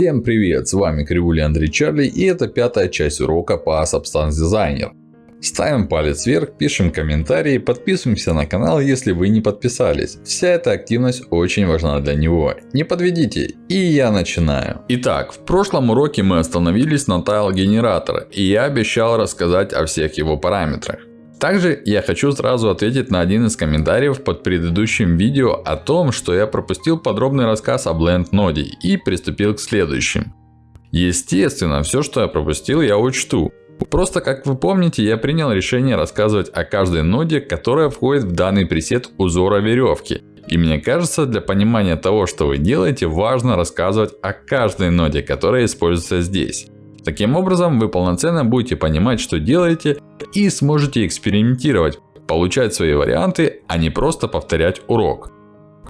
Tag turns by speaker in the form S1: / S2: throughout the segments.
S1: Всем привет, с вами Кривули Андрей Чарли и это пятая часть урока по Substance Designer. Ставим палец вверх, пишем комментарии, подписываемся на канал, если вы не подписались. Вся эта активность очень важна для него. Не подведите, и я начинаю. Итак, в прошлом уроке мы остановились на тайл генератора, и я обещал рассказать о всех его параметрах. Также я хочу сразу ответить на один из комментариев под предыдущим видео о том, что я пропустил подробный рассказ о Blend ноде и приступил к следующим. Естественно, все, что я пропустил, я учту. Просто, как вы помните, я принял решение рассказывать о каждой ноде, которая входит в данный пресет узора веревки. И мне кажется, для понимания того, что вы делаете, важно рассказывать о каждой ноде, которая используется здесь. Таким образом, вы полноценно будете понимать, что делаете и сможете экспериментировать, получать свои варианты, а не просто повторять урок.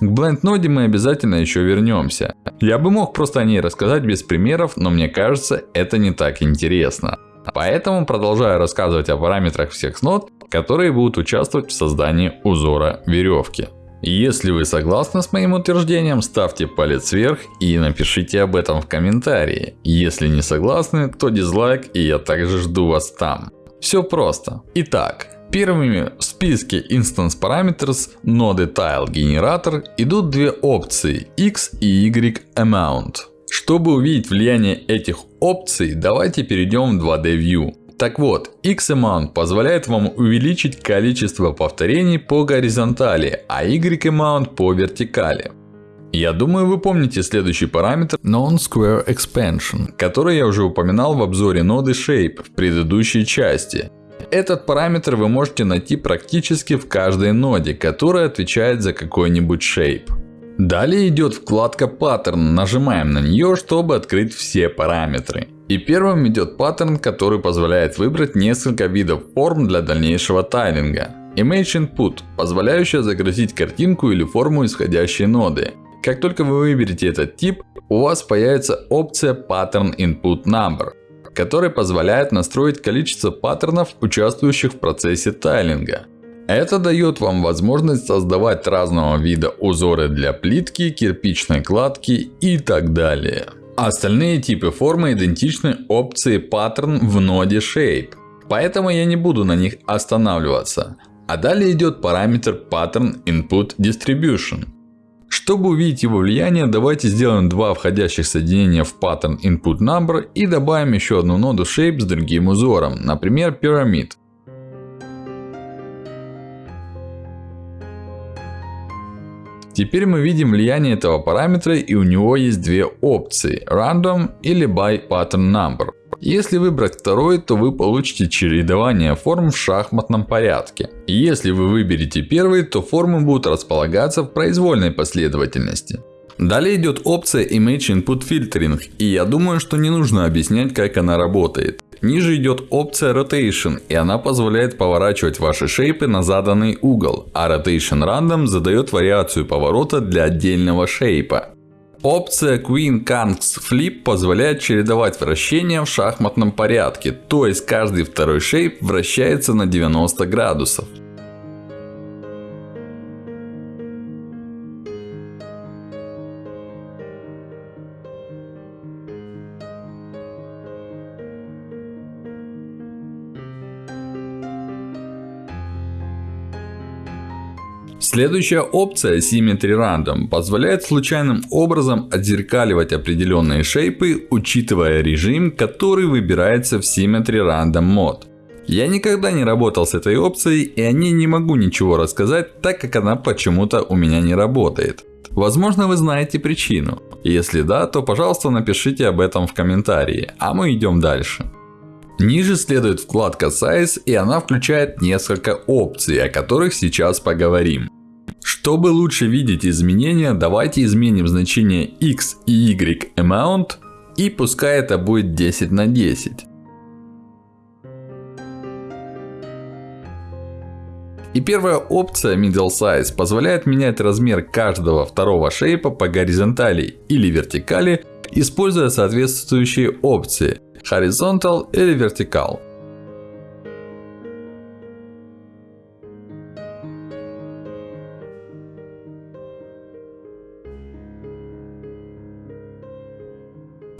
S1: К Blend ноде мы обязательно еще вернемся. Я бы мог просто о ней рассказать без примеров, но мне кажется, это не так интересно. Поэтому продолжаю рассказывать о параметрах всех нод, которые будут участвовать в создании узора веревки. Если вы согласны с моим утверждением, ставьте палец вверх и напишите об этом в комментарии. Если не согласны, то дизлайк и я также жду вас там. Все просто. Итак, первыми в списке Instance Parameters ноды Tile Generator идут две опции X и Y Amount. Чтобы увидеть влияние этих опций, давайте перейдем в 2D View. Так вот, X-Amount позволяет вам увеличить количество повторений по горизонтали, а Y-Amount по вертикали. Я думаю, вы помните следующий параметр Non-Square Expansion, который я уже упоминал в обзоре ноды Shape в предыдущей части. Этот параметр вы можете найти практически в каждой ноде, которая отвечает за какой-нибудь Shape. Далее идет вкладка Pattern. Нажимаем на нее, чтобы открыть все параметры. И первым идет паттерн, который позволяет выбрать несколько видов форм для дальнейшего тайлинга. Image Input, позволяющая загрузить картинку или форму исходящей ноды. Как только вы выберете этот тип, у вас появится опция Pattern Input Number, которая позволяет настроить количество паттернов, участвующих в процессе тайлинга. Это дает вам возможность создавать разного вида узоры для плитки, кирпичной кладки и так далее. Остальные типы формы идентичны опции Pattern в ноде Shape. Поэтому я не буду на них останавливаться. А далее идет параметр Pattern Input Distribution. Чтобы увидеть его влияние, давайте сделаем два входящих соединения в Pattern Input Number и добавим еще одну ноду Shape с другим узором, например Pyramid. Теперь мы видим влияние этого параметра и у него есть две опции Random или By Pattern Number. Если выбрать второй, то вы получите чередование форм в шахматном порядке. Если вы выберете первый, то формы будут располагаться в произвольной последовательности. Далее идет опция Image Input Filtering. И я думаю, что не нужно объяснять, как она работает. Ниже идет опция Rotation, и она позволяет поворачивать ваши шейпы на заданный угол, а Rotation Random задает вариацию поворота для отдельного шейпа. Опция Queen Kings Flip позволяет чередовать вращения в шахматном порядке, то есть каждый второй шейп вращается на 90 градусов. Следующая опция Symmetry Random позволяет случайным образом отзеркаливать определенные шейпы, учитывая режим, который выбирается в Symmetry Random Mode. Я никогда не работал с этой опцией и о ней не могу ничего рассказать, так как она почему-то у меня не работает. Возможно вы знаете причину. Если да, то пожалуйста напишите об этом в комментарии, а мы идем дальше. Ниже следует вкладка Size и она включает несколько опций, о которых сейчас поговорим. Чтобы лучше видеть изменения, давайте изменим значение x и y amount. И пускай это будет 10 на 10. И первая опция Middle Size позволяет менять размер каждого второго шейпа по горизонтали или вертикали, используя соответствующие опции Horizontal или Vertical.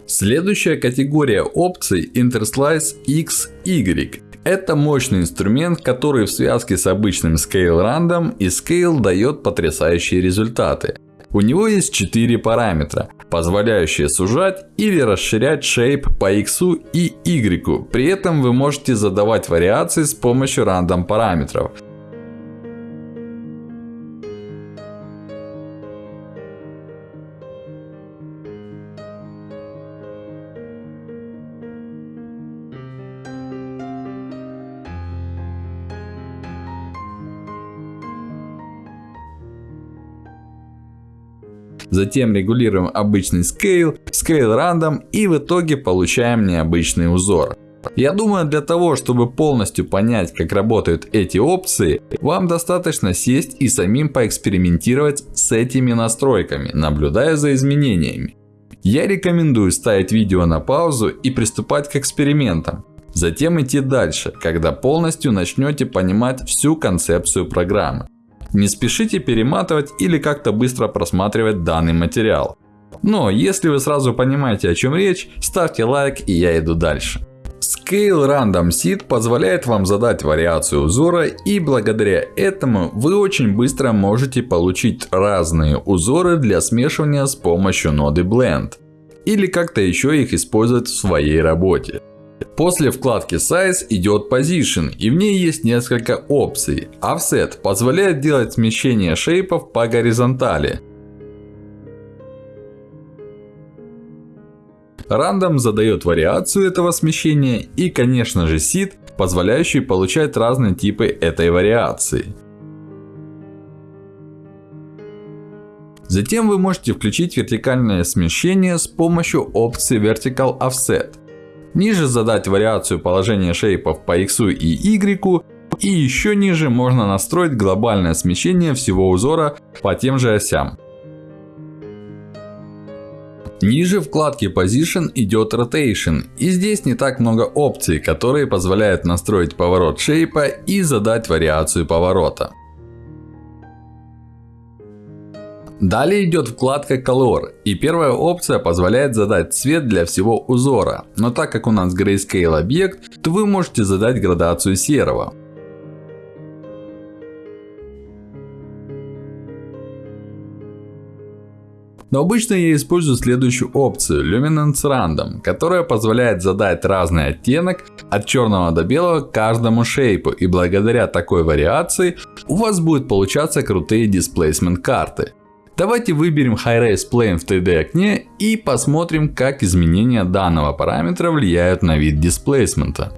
S1: Следующая категория опций Interslice XY. Это мощный инструмент, который в связке с обычным Scale Random и Scale дает потрясающие результаты. У него есть 4 параметра, позволяющие сужать или расширять shape по x и y. При этом вы можете задавать вариации с помощью рандом параметров. Затем регулируем обычный scale, scale random и в итоге получаем необычный узор. Я думаю, для того, чтобы полностью понять, как работают эти опции, вам достаточно сесть и самим поэкспериментировать с этими настройками, наблюдая за изменениями. Я рекомендую ставить видео на паузу и приступать к экспериментам. Затем идти дальше, когда полностью начнете понимать всю концепцию программы. Не спешите перематывать или как-то быстро просматривать данный материал. Но если вы сразу понимаете о чем речь, ставьте лайк и я иду дальше. Scale Random Seed позволяет вам задать вариацию узора и благодаря этому вы очень быстро можете получить разные узоры для смешивания с помощью ноды Blend. Или как-то еще их использовать в своей работе. После вкладки Size идет Position и в ней есть несколько опций. Offset позволяет делать смещение шейпов по горизонтали. Random задает вариацию этого смещения и конечно же Seed, позволяющий получать разные типы этой вариации. Затем вы можете включить вертикальное смещение с помощью опции Vertical Offset. Ниже задать вариацию положения шейпов по x и y. И еще ниже можно настроить глобальное смещение всего узора по тем же осям. Ниже вкладки Position идет Rotation. И здесь не так много опций, которые позволяют настроить поворот шейпа и задать вариацию поворота. Далее идет вкладка Color. И первая опция позволяет задать цвет для всего узора. Но так как у нас Grayscale объект, то вы можете задать градацию серого. Но обычно я использую следующую опцию Luminance Random, которая позволяет задать разный оттенок от черного до белого каждому шейпу. И благодаря такой вариации у вас будет получаться крутые displacement карты. Давайте выберем High-Res Plane в 3D окне и посмотрим, как изменения данного параметра влияют на вид дисплейсмента.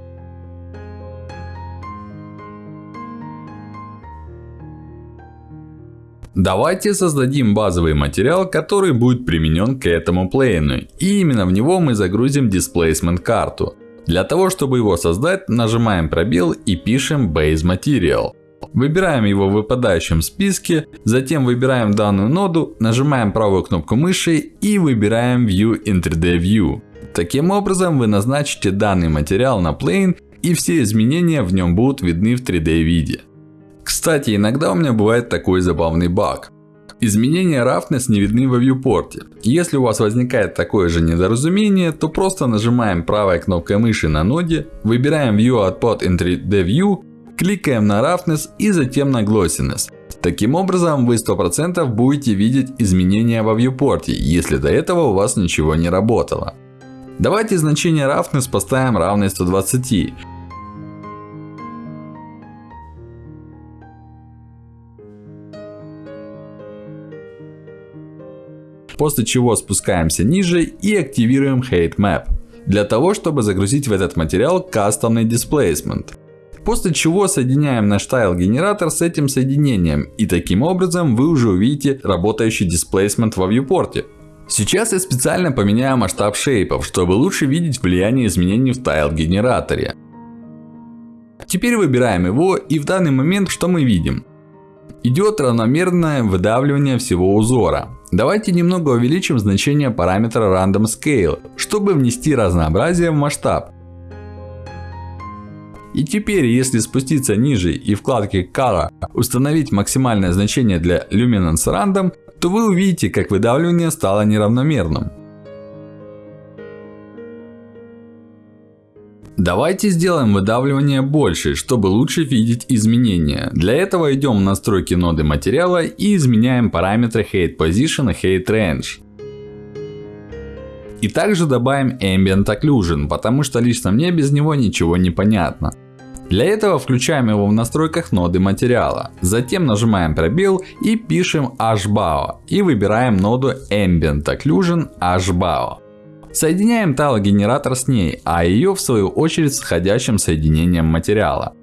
S1: Давайте создадим базовый материал, который будет применен к этому плейну. И именно в него мы загрузим Displacement карту. Для того, чтобы его создать, нажимаем пробел и пишем Base Material. Выбираем его в выпадающем списке, затем выбираем данную ноду, нажимаем правую кнопку мыши и выбираем View in 3D View. Таким образом вы назначите данный материал на Plane и все изменения в нем будут видны в 3D виде. Кстати, иногда у меня бывает такой забавный баг. Изменения roughness не видны во viewport. Если у вас возникает такое же недоразумение, то просто нажимаем правой кнопкой мыши на ноде, выбираем View Output in 3D View Кликаем на Roughness и затем на Glossiness. Таким образом, вы 100% будете видеть изменения во viewport, если до этого у вас ничего не работало. Давайте значение Roughness поставим равное 120. После чего спускаемся ниже и активируем Height Map. Для того, чтобы загрузить в этот материал кастомный displacement. После чего соединяем наш тайл генератор с этим соединением. И таким образом вы уже увидите работающий displacement во viewport. Сейчас я специально поменяю масштаб шейпов, чтобы лучше видеть влияние изменений в тайл генераторе. Теперь выбираем его и в данный момент что мы видим? Идет равномерное выдавливание всего узора. Давайте немного увеличим значение параметра Random Scale, чтобы внести разнообразие в масштаб. И теперь, если спуститься ниже и вкладке Color установить максимальное значение для Luminance Random, то вы увидите, как выдавливание стало неравномерным. Давайте сделаем выдавливание больше, чтобы лучше видеть изменения. Для этого идем в настройки ноды материала и изменяем параметры Height Position и Height Range. И также добавим Ambient Occlusion, потому что лично мне без него ничего не понятно. Для этого включаем его в настройках ноды материала. Затем нажимаем пробел и пишем HBAO. И выбираем ноду Ambient Occlusion HBAO. Соединяем талогенератор с ней, а ее в свою очередь с входящим соединением материала.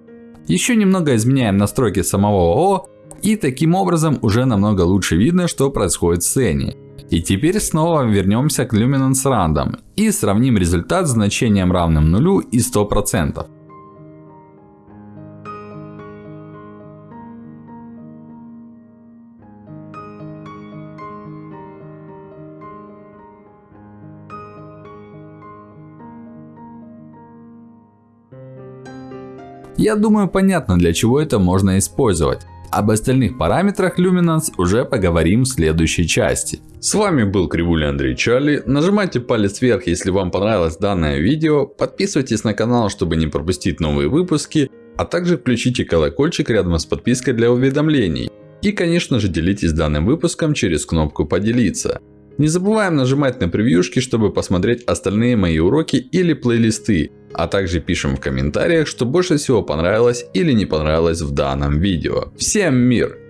S1: Еще немного изменяем настройки самого ООО. И таким образом уже намного лучше видно, что происходит в сцене. И теперь снова вернемся к Luminance Random и сравним результат с значением равным нулю и 100%. Я думаю понятно для чего это можно использовать. Об остальных параметрах Luminance уже поговорим в следующей части. С вами был Кривуля Андрей Чарли. Нажимайте палец вверх, если вам понравилось данное видео. Подписывайтесь на канал, чтобы не пропустить новые выпуски. А также включите колокольчик рядом с подпиской для уведомлений. И конечно же делитесь данным выпуском через кнопку поделиться. Не забываем нажимать на превьюшки, чтобы посмотреть остальные мои уроки или плейлисты. А также пишем в комментариях, что больше всего понравилось или не понравилось в данном видео. Всем мир!